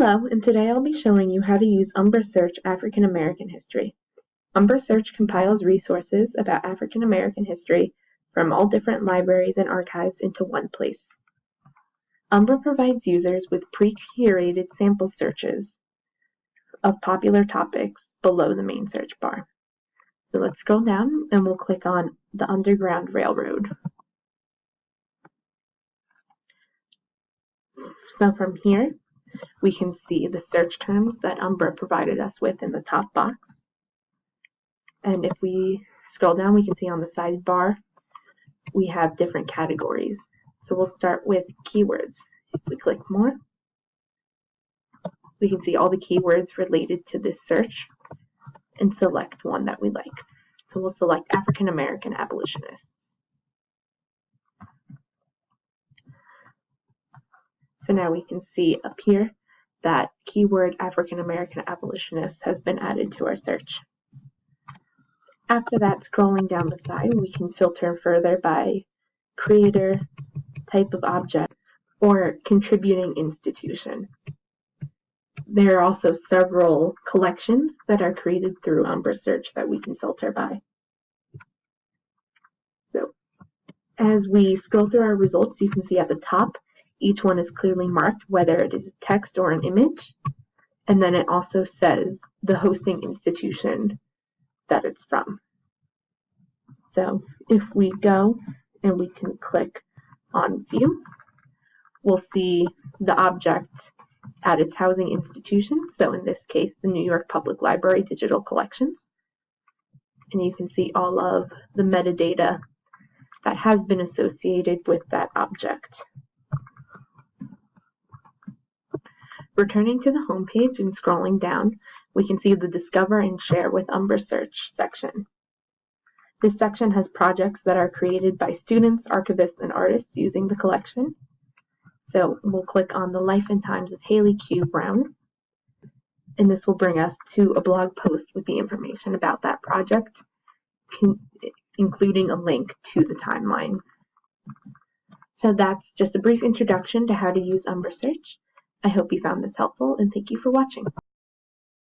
Hello, and today I'll be showing you how to use Umbra Search African American History. Umbra Search compiles resources about African American history from all different libraries and archives into one place. Umbra provides users with pre-curated sample searches of popular topics below the main search bar. So let's scroll down and we'll click on the Underground Railroad. So from here, we can see the search terms that Umbra provided us with in the top box. And if we scroll down, we can see on the sidebar, we have different categories. So we'll start with keywords. If we click more, we can see all the keywords related to this search and select one that we like. So we'll select African American abolitionists. So now we can see up here that keyword African American abolitionist has been added to our search. After that, scrolling down the side, we can filter further by creator, type of object, or contributing institution. There are also several collections that are created through Umbra Search that we can filter by. So, as we scroll through our results, you can see at the top each one is clearly marked, whether it is text or an image. And then it also says the hosting institution that it's from. So if we go and we can click on view, we'll see the object at its housing institution. So in this case, the New York Public Library Digital Collections. And you can see all of the metadata that has been associated with that object. Returning to the home page and scrolling down, we can see the Discover and Share with Umbra Search section. This section has projects that are created by students, archivists, and artists using the collection. So we'll click on the Life and Times of Hallie Q. Brown, and this will bring us to a blog post with the information about that project, including a link to the timeline. So that's just a brief introduction to how to use Umbra Search. I hope you found this helpful and thank you for watching.